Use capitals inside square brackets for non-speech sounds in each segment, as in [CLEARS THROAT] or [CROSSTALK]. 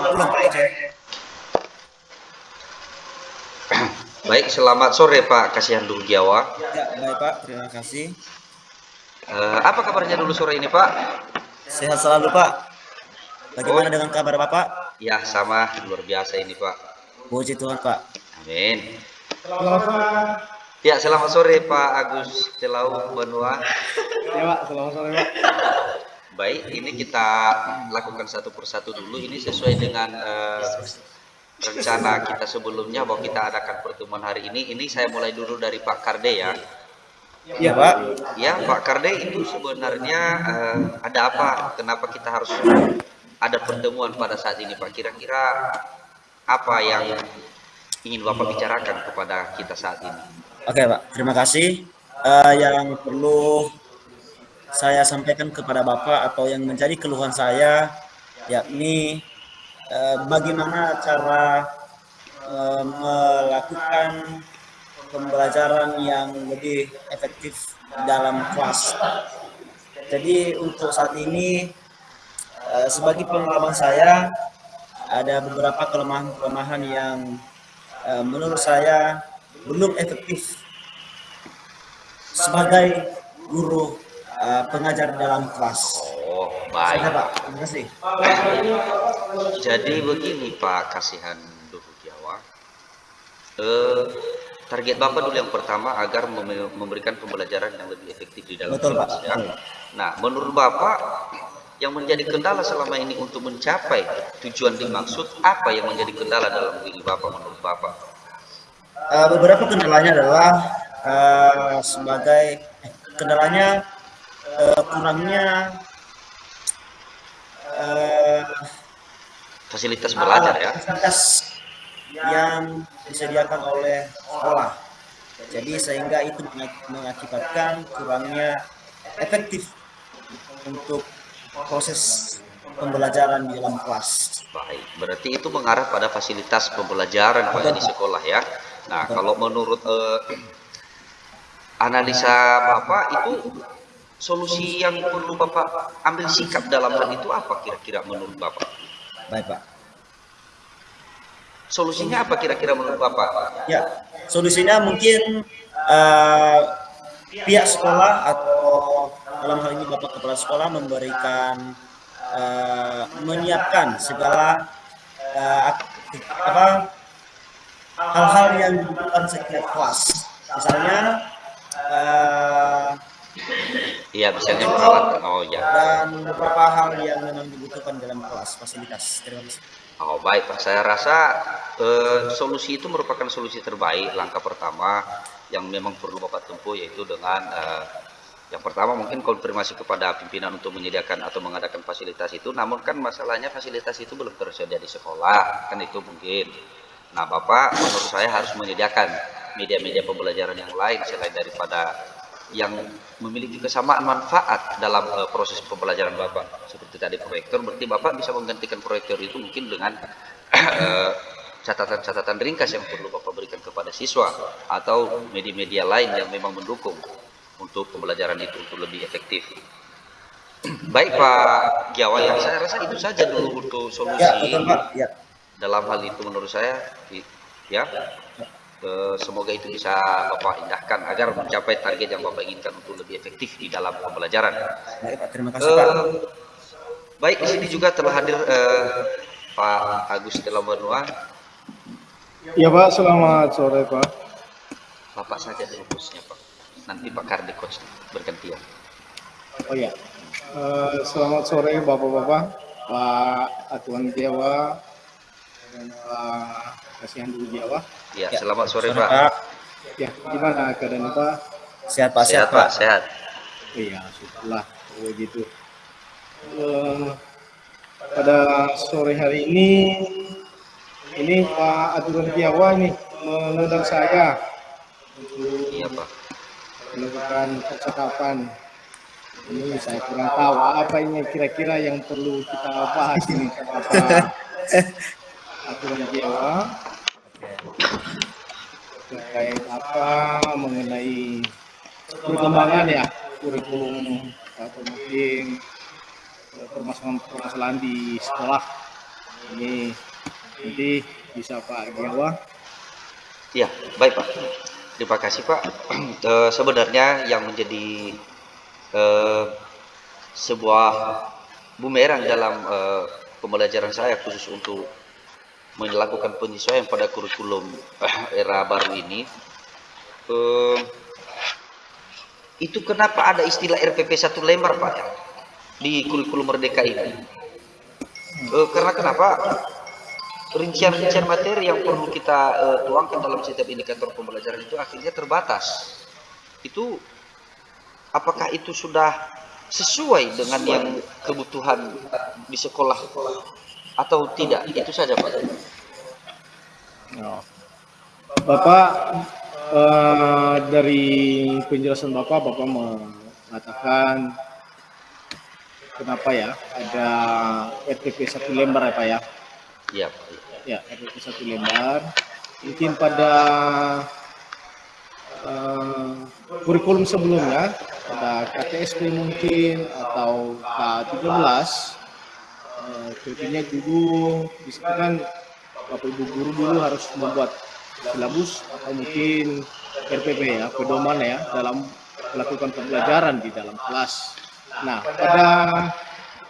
Pak. Baik, selamat sore Pak Kasihan Dugiawa. Ya, baik Pak, terima kasih. Eh, apa kabarnya dulu sore ini Pak? Sehat selalu Pak. Bagaimana dengan kabar Bapak? Ya, sama luar biasa ini Pak. Puji Tuhan Pak. Amin. Ya, selamat sore Pak Agus Telau Banua. Ya Pak, selamat sore Pak. Baik, ini kita lakukan satu persatu dulu. Ini sesuai dengan eh, rencana kita sebelumnya bahwa kita adakan pertemuan hari ini. Ini saya mulai dulu dari Pak Karde ya. Iya Pak. Ya, Pak Karde itu sebenarnya eh, ada apa? Kenapa kita harus ada pertemuan pada saat ini, Pak? Kira-kira apa yang ingin Bapak bicarakan kepada kita saat ini? Oke Pak, terima kasih. Eh, yang perlu saya sampaikan kepada Bapak atau yang menjadi keluhan saya yakni eh, bagaimana cara eh, melakukan pembelajaran yang lebih efektif dalam kelas. Jadi untuk saat ini eh, sebagai pengalaman saya ada beberapa kelemahan-kelemahan yang eh, menurut saya belum efektif sebagai guru eh, pengajar dalam kelas. Oh, Saya baik. Pak, terima kasih. Jadi begini Pak Kasihan Duhu Jawa. Eh, target Bapak dulu yang pertama agar mem- memberikan pembelajaran yang lebih efektif di dalam Betul, kelas Pak. ya. Nah, menurut Bapak yang menjadi kendala selama ini untuk mencapai tujuan dimaksud apa yang menjadi kendala dalam diri Bapak menurut Bapak? Eh, beberapa kendalanya adalah eh, sebagai eh, kendalanya eh, kurangnya eh, Fasilitas belajar ya. fasilitas yang disediakan oleh sekolah. Jadi sehingga itu mengak- mengakibatkan kurangnya efektif untuk proses pembelajaran di dalam kelas. Baik, berarti itu mengarah pada fasilitas pembelajaran Pak di sekolah ya. Nah, kalau menurut eh, [CLEARS THROAT] analisa Bapak itu solusi yang perlu Bapak ambil sikap dalam hal itu apa kira-kira menurut Bapak? Baik Pak. Solusinya apa kira-kira menurut Bapak? Ya, solusinya mungkin eh, pihak sekolah atau dalam hal ini Bapak Kepala Sekolah memberikan eh, menyiapkan segala eh, apa hal-hal yang dibutuhkan setiap kelas. Misalnya Iya, misalnya peralatan. Oh ya. dan beberapa hal yang memang dibutuhkan dalam kelas fasilitas. Terima kasih. Oh baik Pak, saya rasa eh, solusi itu merupakan solusi terbaik. Langkah pertama yang memang perlu Bapak tempuh yaitu dengan eh, yang pertama mungkin konfirmasi kepada pimpinan untuk menyediakan atau mengadakan fasilitas itu. Namun kan masalahnya fasilitas itu belum tersedia di sekolah, kan itu mungkin. Nah Bapak menurut saya harus menyediakan media-media pembelajaran yang lain selain daripada yang memiliki kesamaan manfaat dalam eh, proses pembelajaran Bapak. Seperti tadi proyektor, berarti Bapak bisa menggantikan proyektor itu mungkin dengan eh, catatan-catatan ringkas yang perlu Bapak berikan kepada siswa atau media-media lain yang memang mendukung untuk pembelajaran itu untuk lebih efektif. Baik Pak Giawa, ya saya rasa itu saja dulu untuk solusi Ya, betul Pak. Ya. dalam hal itu menurut saya ya semoga itu bisa Bapak indahkan agar mencapai target yang Bapak inginkan untuk lebih efektif di dalam pembelajaran. Baik Pak, terima kasih Pak. Eh, baik di sini juga telah hadir eh, Pak Agus Telamanua, Ya Pak, selamat sore Pak. Bapak saja dulu bosnya Pak. Nanti Pak Kardi coach bergantian. Oh ya, Eh, selamat sore Bapak-Bapak, Pak Atuan Jawa, dan Pak Kasihan Dulu Jawa. Ya, Ya, selamat sore Sore, Pak. Pak. Ya, gimana keadaan Pak? Sehat Pak, Sehat sehat Pak, sehat. Iya, syukurlah begitu. Eh, pada sore hari ini, ini Pak Aturan Jawa ini mengundang saya untuk Iya Pak. melakukan percakapan. Ini saya kurang tahu apa ini kira-kira yang perlu kita bahas ini sama Pak [LAUGHS] Aturan Jawa terkait apa mengenai perkembangan ya kurikulum atau mungkin permasalahan-permasalahan di sekolah Ini nanti bisa Pak Giawa. Ya, baik Pak. Terima kasih Pak. [CLEARS THROAT] Eh, sebenarnya yang menjadi eh, sebuah bumerang dalam eh, pembelajaran saya khusus untuk melakukan penyesuaian pada kurikulum era baru ini. Eh, itu kenapa ada istilah RPP satu lembar Pak ya, di kurikulum merdeka ini? Eh, karena kenapa? rincian-rincian materi yang perlu kita uh, tuangkan dalam setiap indikator pembelajaran itu akhirnya terbatas. Itu apakah itu sudah sesuai dengan yang kebutuhan di sekolah atau tidak? Itu saja Pak. Bapak eh, dari penjelasan Bapak, Bapak mengatakan kenapa ya ada RTP satu lembar ya Pak ya? Iya. Ya, RTP satu lembar. Mungkin pada uh, kurikulum sebelumnya, pada KTSP mungkin atau K13, uh, tentunya dulu disebutkan Bapak Ibu guru dulu harus membuat silabus atau mungkin RPP ya, pedoman ya dalam melakukan pembelajaran di dalam kelas. Nah, pada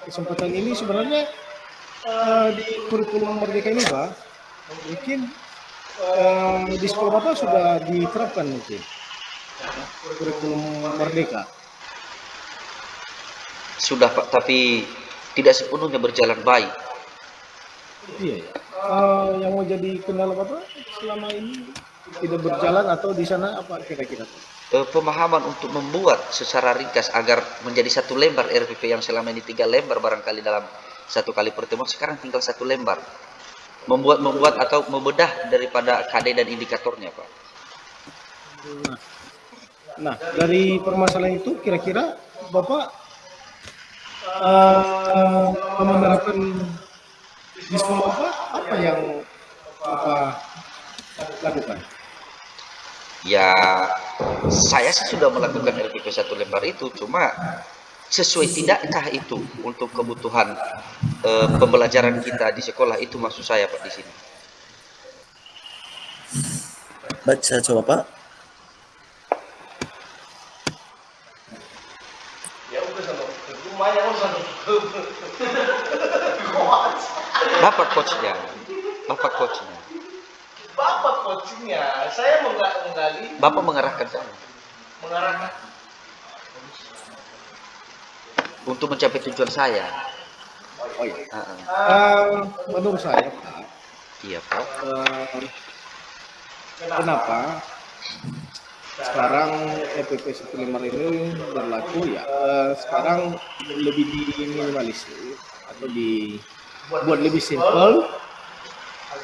kesempatan ini sebenarnya uh, di kurikulum merdeka ini Pak, mungkin uh, di sekolah Bapak sudah diterapkan mungkin kurikulum merdeka. Sudah Pak, tapi tidak sepenuhnya berjalan baik. Iya. Uh, yang mau jadi kendala Bapak selama ini tidak berjalan atau di sana apa kira-kira? Uh, pemahaman untuk membuat secara ringkas agar menjadi satu lembar RPP yang selama ini tiga lembar barangkali dalam satu kali pertemuan sekarang tinggal satu lembar membuat membuat atau membedah daripada KD dan indikatornya Pak. Nah, nah dari permasalahan itu kira-kira Bapak uh, menerapkan di sekolah Bapak apa yang Bapak lakukan? Ya, saya sih sudah melakukan RPP satu lembar itu, cuma sesuai tidakkah itu untuk kebutuhan uh, pembelajaran kita di sekolah itu maksud saya Pak di sini. Baik, saya coba Pak. Bapak coachnya, Bapak coachnya. Bapak coachnya, saya menggali. Bapak mengarahkan saya. Mengarahkan. Untuk mencapai tujuan saya. Oh iya. Uh -uh. Uh, menurut saya Pak, Iya Pak. uh, kenapa sekarang EPP 155 ini berlaku ya uh, sekarang lebih diminimalisir atau dibuat lebih simple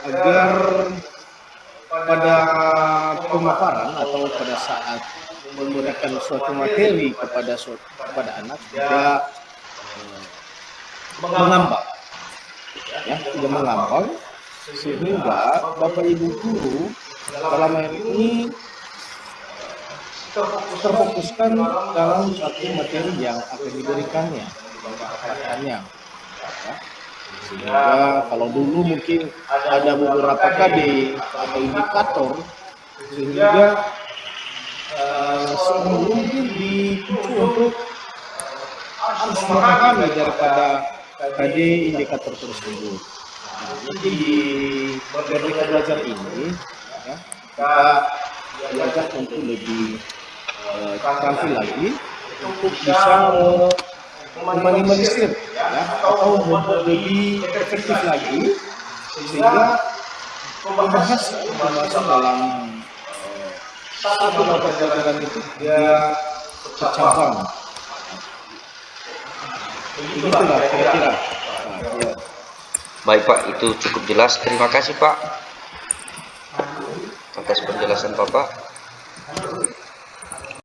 agar pada pemaparan atau pada saat memberikan suatu materi kepada suatu, kepada anak tidak uh, mengambang. Ya tidak mengambang sehingga bapak ibu guru dalam hal ini terfokuskan dalam satu materi yang akan diberikannya kepadanya ya. sehingga kalau dulu mungkin ada beberapa KD atau indikator sehingga seorang guru mungkin dipicu untuk harus memahami daripada KD indikator tersebut mungkin di Merdeka Belajar ini ya, kita belajar untuk lebih uh, tampil lagi untuk bisa meminimalisir ya, atau lebih efektif lagi sehingga membahas pembahasan dalam uh, satu mata pelajaran itu dia. Begitulah kira-kira. Baik Pak, itu cukup jelas. Terima kasih Pak atas penjelasan Bapak.